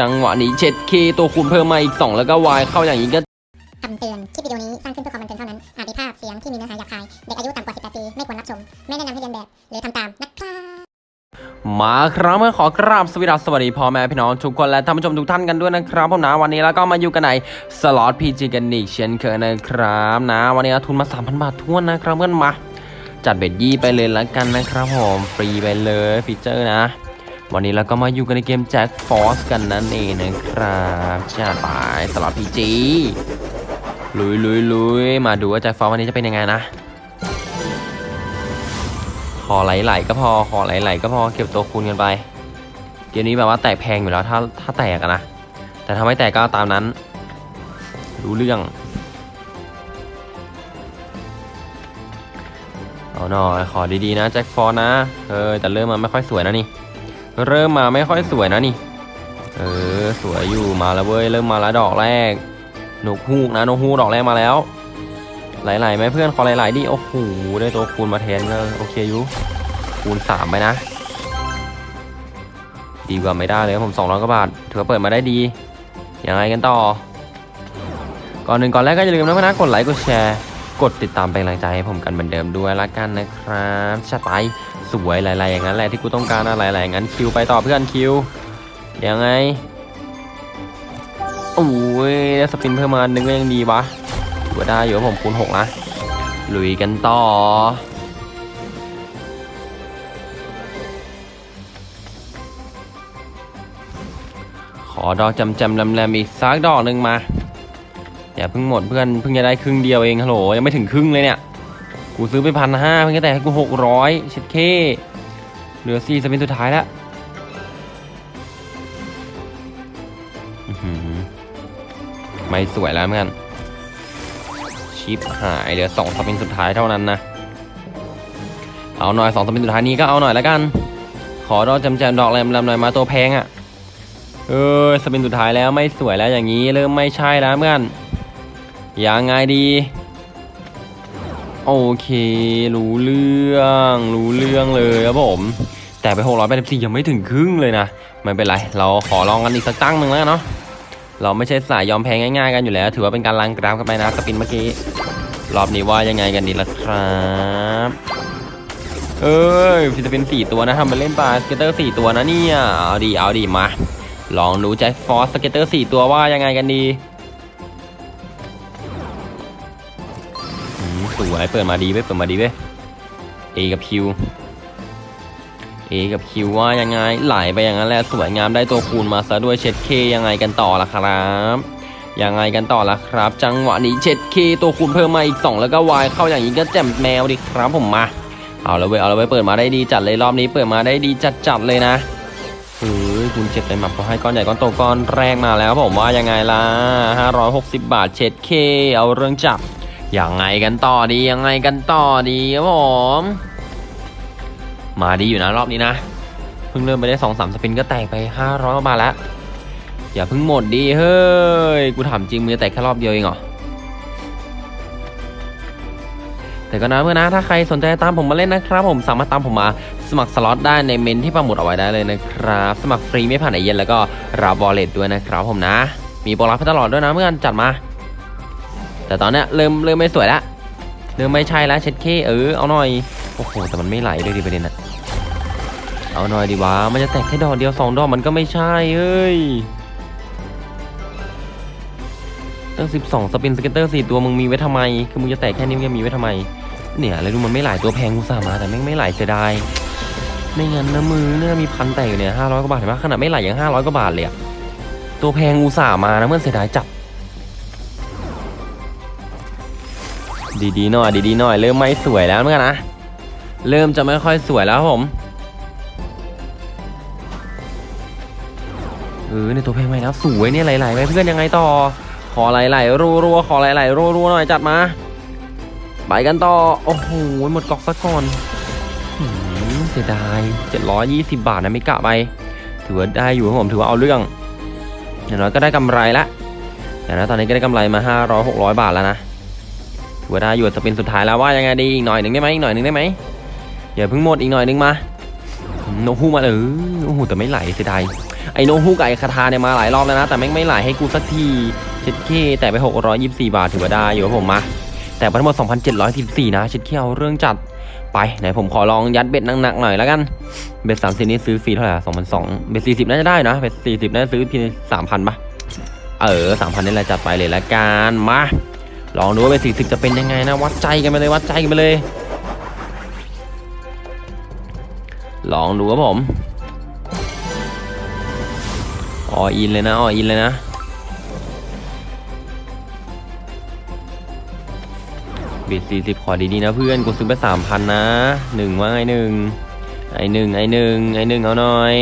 จังหวะนี้เช็ดเข้ตัวคูณเพิ่มมาอีก 2 แล้วก็วายเข้าอย่างนี้ก็คำเตือน คลิปวิดีโอนี้สร้างขึ้นเพื่อความบันเทิงเท่านั้น อาจมีภาพเสียงที่มีเนื้อหาหยาบคาย เด็กอายุต่ำกว่า 18 ปี ไม่ควรรับชม ไม่แนะนำให้เลียนแบบ หรือทำตามนะครับมาครับเมื่อขอกราบสวัสดีสวัสดีพ่อแม่พี่น้องทุกคนและท่านผู้ชมทุกท่านกันด้วยนะครับผมนะวันนี้แล้วก็มาอยู่กันในสล็อต PG กันอีกเช่นเคยนะครับนะ วันนี้เอาทุนมา3,000บาทถ้วนนะครับเพื่อนมา จัด bet ยี่ไปเลยแล้วกันนะครับผมฟรีไปเลยฟีเจอร์นะ วันนี้เราก็มาอยู่กันในเกมแจ็คฟอสกันนั่นเองนะครับจัดไปสล็อตพีจีลุยลุยลุยมาดูว่าแจ็คฟอสวันนี้จะเป็นยังไงนะ ขอไหลๆก็พอ ขอไหลๆก็พอ เก็บตัวคูณกันไป เกมนี้แบบว่าแตกแพงอยู่แล้วถ้าถ้าแตกนะ แต่ถ้าไม่แตกก็ตามนั้น รู้เรื่อง เอาหน่อยขอดีๆนะแจ็คฟอร์นะ เออแต่เริ่มมาไม่ค่อยสวยนะนี่ เริ่มมาไม่ค่อยสวยนะนี่ เออ สวยอยู่มาแล้วเว้ย เริ่มมาแล้วดอกแรก นกฮูกนะนกฮูกดอกแรกมาแล้ว หลายๆไหมเพื่อนขอหลายๆดิ โอ้โห ได้ตัวคูณมาแทนก็โอเคอยู่ คูณสามไปนะ ดีกว่าไม่ได้เลยผมสองร้อยกว่าบาท ถือว่าเปิดมาได้ดี ยังไงกันต่อ ก่อนหนึ่งก่อนแรกก็อย่าลืมนะเพื่อนนะกดไลค์ กดแชร์ กดติดตามเป็นกำลังใจให้ผมกันเหมือนเดิมด้วยละกันนะครับชัดไปสวยหลายๆอย่างนั้นแหละที่กูต้องการนะหลายๆอย่างนั้นคิวไปต่อเพื่อนคิวยังไงโอ้ยได้สปินเพิ่มมาหนึ่งก็ยังดีวะถือว่าได้อยู่ผมคูณหกนะลุยกันต่อขอดอกจำจำแรมๆอีกสักดอกหนึ่งมา อย่าเพิ่งหมดเพื่อนเพิ่งจะได้ครึ่งเดียวเองฮัลโหลยังไม่ถึงครึ่งเลยเนี่ย กูซื้อไปพันห้าเพิ่งจะแต่ให้กูหกร้อยเช็ดเคเหลือสี่สปินสุดท้ายแล้วไม่สวยแล้วเพื่อนชิปหายเหลือสองสปินสุดท้ายเท่านั้นนะเอาหน่อยสองสปินสุดท้ายนี้ก็เอาหน่อยแล้วกัน ขอดอกจำแจมดอกแรมแรมหน่อยมาตัวแพงอะ่ะเออสปินสุดท้ายแล้วไม่สวยแล้วอย่างนี้เริ่มไม่ใช่แล้วเพื่อน ยังไงดี โอเค รู้เรื่อง รู้เรื่องเลยครับผม แต่ไปหกร้อยแปดสิบสี่ยังไม่ถึงครึ่งเลยนะ ไม่เป็นไร เราขอลองกันอีกสักตั้งหนึ่งแล้วเนาะ เราไม่ใช่สายยอมแพ้ง่ายๆกันอยู่แล้ว ถือว่าเป็นการลังกราฟกันไปนะสปินเมื่อกี้ รอบนี้ว่ายังไงกันดีล่ะครับเอ้ยฟิสปินสี่ตัวนะทำไปเล่นปลาสเกตเตอร์สี่ตัวนะเนี่ย เอาดีเอาดีมา ลองดูแจ็คฟอสสเก็ตเตอร์สี่ตัวว่ายังไงกันดี สวยเปิดมาดีเว้ยเปิดมาดีเว้ย A กับ Q A กับ Q ว่ายังไงไหลไปอย่างนั้นแหละสวยงามได้ตัวคูณมาซะด้วยเช็ดเคยังไงกันต่อละครับยังไงกันต่อละครับ จังหวะนี้เช็ดเคตัวคูณเพิ่มมาอีก 2 แล้วก็วายเข้าอย่างนี้ก็แจ่มแมวดิครับผมมาเอาแล้วเว้ยเอาแล้วเว้ยเปิดมาได้ดีจัดเลยรอบนี้เปิดมาได้ดีจัดจัดเลยนะเฮ้ยคุณเจ็ดเลยมาพอให้ก้อนใหญ่ก้อนโตก้อนแรกมาแล้วผมว่ายังไงล่ะ560 บาทเช็ดเคเอาเรื่องจับ ยังไงกันต่อดียังไงกันต่อดีครับผมมาดีอยู่นะรอบนี้นะเพิ่งเริ่มไปได้สองสามสปินก็แตกไป500กว่าบาทแล้วอย่าเพิ่งหมดดีเฮ้ยกูถามจริงมือแตกแค่รอบเดียวเองเหรอแต่ก็นะเพื่อนนะถ้าใครสนใจตามผมมาเล่นนะครับ ผมสามารถตามผมมาสมัครสล็อตได้ในเมนต์ที่ปักหมุดเอาไว้ได้เลยนะครับ สมัครฟรีไม่ผ่านเอเย่นต์แล้วก็รับ wallet ด้วยนะครับผมนะ มีโปรรับให้ตลอดด้วยนะเพื่อนจัดมา แต่ตอนเนี้ยเริ่มเริ่มไม่สวยแล้วเริ่มไม่ใช่แล้วเช็ดเข้เออเอาหน่อยโอ้โหแต่มันไม่ไหลเลยดิประเด็นอะเอาหน่อยดีวะมันจะแตกแค่ดอกเดียวสองดอกมันก็ไม่ใช่เอ้ยตั้งสิบสอง spin scatter สี่ตัวมึงมีไว้ทำไม คือมึงจะแตกแค่นี้มึงจะมีไว้ทำไม เนี่ยแล้วดูมันไม่ไหลตัวแพงกูสาห์มาแต่แม่งไม่ไหลเสียดายไม่งั้นนะมือเนี่ยมีพันแตกอยู่เนี่ยห้าร้อยกว่าบาทเห็นปะขนาดไม่ไหลยังห้าร้อยกว่าบาทเลยอะตัวแพงกูสาห์มานะเมื่อเสียดายจับ ดีๆหน่อยดีๆหน่อยเริ่มไม่สวยแล้วเหมือนกันนะเริ่มจะไม่ค่อยสวยแล้วผมเออในตัวแพลงไหมแล้วสวยเนี่ยไหลๆไปเพื่อนยังไงต่อ ขอไหลๆรัวๆขอไหลๆรัวๆหน่อยจัดมาไปกันต่อโอ้โหหมดกอกซะก่อนเสียดาย720 บาทนะไม่กะไปถือว่าได้อยู่ครับผมถือว่าเอาเรื่องอย่างน้อยก็ได้กำไรละอย่างน้อยตอนนี้ก็ได้กำไรมา 500 600 บาทแล้วนะ ถือว่าได้อยู่ spin สุดท้ายแล้วว่ายังไงดีอีกหน่อยหนึ่งได้ไหมอีกหน่อยหนึ่งได้ไหมอย่าเพิ่งหมดอีกหน่อยหนึ่งมาโนฮูมาเออโอ้โหแต่ไม่ไหลเสียดายไอโนฮูกับไอคาทาเนี่ยมาหลายรอบแล้วนะ แต่แม่งไม่ไหลให้กูสักทีเช็ดเข้แตกไป 624 บาทถือว่าได้อยู่ครับผมมาแตกไปทั้งหมด 2,714 นะเช็ดเข้เอาเรื่องจัดไปไหนผมขอลองยัด bet หนักๆหน่อยแล้วกัน bet 30นี่ซื้อฟรีเท่าไหร่สองพันสอง bet 40น่าจะได้นะ bet 40น่าจะซื้อเพียง3,000ปะเออ3,000นี่แหละจัดไปเลยละกันมา ลองดูว่าเบ็ด40จะเป็นยังไงนะ วัดใจกันไปเลยวัดใจกันไปเลย ลองดูครับผมออินเลยนะออินเลยนะเบ็ดสี่สิบขอดีๆนะเพื่อนกูซื้อไปสามพันนะหนึ่งว่าไงหนึ่งไอหนึ่งไอหนึ่งไอหนึ่งเอาหน่อย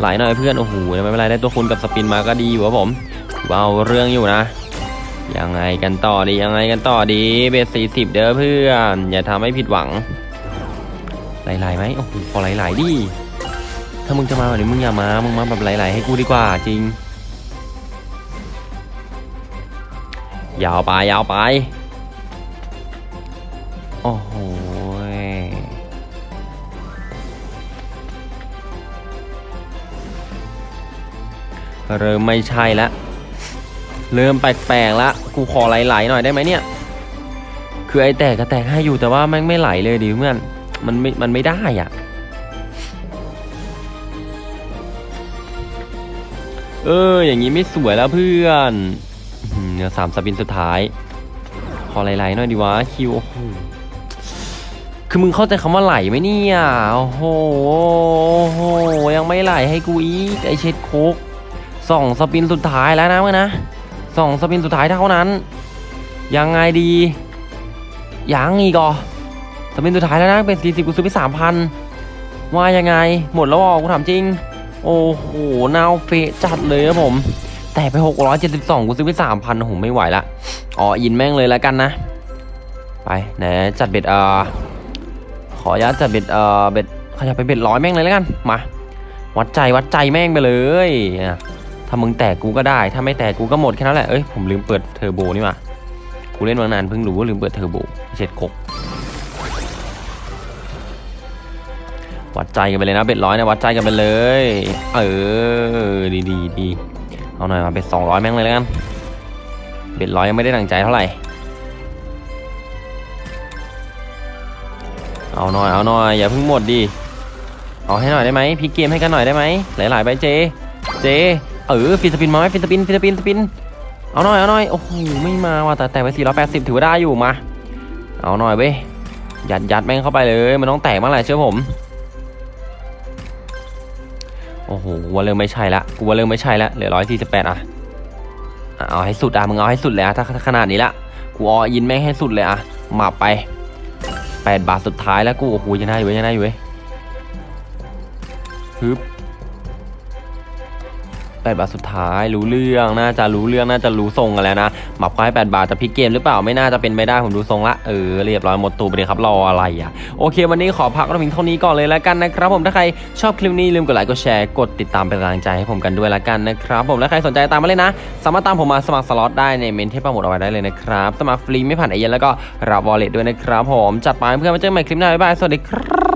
หลายหน่อยเพื่อนโอ้โหไม่เป็นไรได้ตัวคุณกับสปินมาก็ดีอยู่ครับผมว้าวเรื่องอยู่นะ ยังไงกันต่อดียังไงกันต่อดีเบ็ดสี่สิบเด้อเพื่อน อย่าทำให้ผิดหวังหลายๆไหมโอ้โหขอหลายๆดิถ้ามึงจะมาแบบนี้มึงอย่ามา มึงมาแบบหลายๆให้กูดีกว่าจริง ยาวไปยาวไป โอ้โหเริ่มไม่ใช่ละ เริ่มแปลกๆละ กูขอไหลๆหน่อยได้ไหมเนี่ย คือไอแตกก็แตกให้อยู่แต่ว่าแม่งไม่ไหลเลยดิเพื่อน มันไม่ มันไม่ได้อะ เออ อย่างนี้ไม่สวยแล้วเพื่อนเนื้อสามสปินสุดท้าย ขอไหลๆหน่อยดีวะคิว โอ้โห คือมึงเข้าใจคำว่าไหลไหมเนี่ย โอ้โหโอ้โหยังไม่ไหลให้กูอีกไอเช็ดโคกสองสปินสุดท้ายแล้วนะมึงนะ สองสปินสุดท้ายเท่านั้น ยังไงดียังอีกอ่อสปินสุดท้ายแล้วนะเป็นสี่สิบกูซื้อไปสามพันว่ายังไง หมดแล้วอะกูถามจริง โอ้โหนาวเฟะจัดเลยครับผม แต่ไป 672 กูซื้อไป 3,000โอ้โหไม่ไหวละอ๋ออินแม่งเลยแล้วกันนะ ไปไหนจัด bet เอ่อขออนุญาตจัด bet เอ่อ bet ขยับไป bet ร้อยแม่งเลยแล้วกัน มา วัดใจวัดใจแม่งไปเลยอะ ถ้ามึงแตกกูก็ได้ ถ้าไม่แตกกูก็หมดแค่นั้นแหละ เอ้ยผมลืมเปิดเทอร์โบนี่ว่ากูเล่นมานานเพิ่งรู้ว่าลืมเปิดเทอร์โบเช็ดเข้วัดใจกันไปเลยนะ bet ร้อยนะวัดใจกันไปเลย เออดีดีดีเอาหน่อยมาเป็นสองร้อยแม่งเลยแล้วกันbet ร้อยยังไม่ได้ดังใจเท่าไหร่ เอาหน่อยเอาหน่อยอย่าเพิ่งหมดดิเอาให้หน่อยได้ไหมพลิกเกมให้กันหน่อยได้ไหมหลายๆใบเจ เจ เออ free spin มาไหม free spin free spin spin เอาหน่อยเอาหน่อยโอ้โหไม่มาว่ะแต่แตกไป480 ถือว่าได้อยู่มาเอาหน่อยเว้ยยัดยัดแม่งเข้าไปเลยมันต้องแตกเมื่อไหร่เชื่อผมโอ้โหกูว่าเริ่มไม่ใช่ละกูว่าเริ่มไม่ใช่ละเหลือร้อยสี่สิบแปดอะเอาให้สุดอะมึงเอาให้สุดเลยอะถ้าถ้าขนาดนี้ละกูออยินแม่งให้สุดเลยอะหมาไปแปดบาทสุดท้ายแล้วกูโอ้โหยังได้อยู่ยยังได้อยู่เว้ยฮึบ แปดบาทสุดท้ายรู้เรื่องน่าจะรู้เรื่องน่าจะรู้ทรงกันแล้วนะหมับควายแปดบาทจะพลิกเกมหรือเปล่าไม่น่าจะเป็นไปได้ผมดูทรงละเออเรียบร้อยหมดตูไปเลยครับรออะไรอะโอเค วันนี้ขอพักเราเพียงเท่านี้ก่อนเลยแล้วกันนะครับผมถ้าใครชอบคลิปนี้ลืมกดไลค์กดแชร์กดติดตามเป็นกำลังใจให้ผมกันด้วยแล้วกันนะครับผมและใครสนใจตามมาเลยนะ สามารถตามผมมาสมัครสล็อตได้ในเมนต์ที่ปักหมุดเอาไว้ได้เลยนะครับสมัครฟรีไม่ผ่านเอเย่นต์แล้วก็รับ wallet ด้วยนะครับผมจัดไปเพื่อนมาเจอกันใหม่คลิปหน้าบ๊ายบายสวัสดีครับ